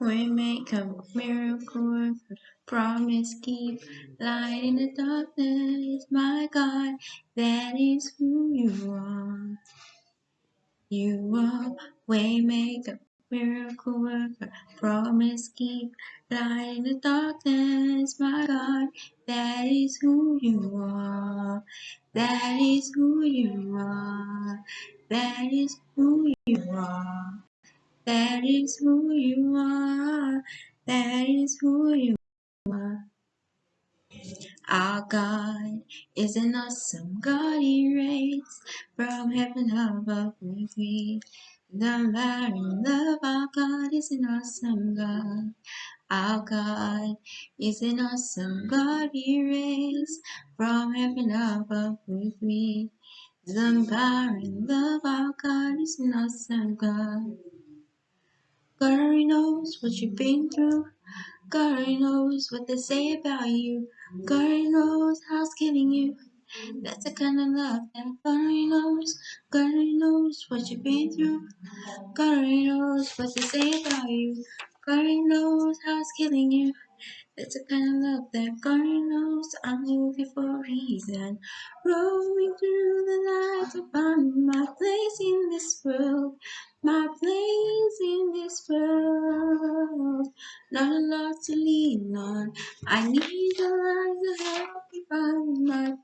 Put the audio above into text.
We make a miracle promise keep light in the darkness, my God, that is who you are. You are waymaker, miracle worker, promise keep light in the darkness, my God, that is who you are. That is who you are. That is who you are. That is who you are. That is who you are. Our God is an awesome God. He reigns from heaven above with me. The very love our God is an awesome God. Our God is an awesome God. He reigns from heaven above with me. The very love our God is an awesome God. God already knows what you've been through. God already knows what they say about you. God already knows how it's killing you. That's the kind of love that God already knows. God already knows what you've been through. God already knows what they say about you. God already knows how it's killing you. That's a kind of love that God knows I'm looking for a reason. Roaming through the night to find my place in this world. Not a lot to lean on. I need a light to help me find my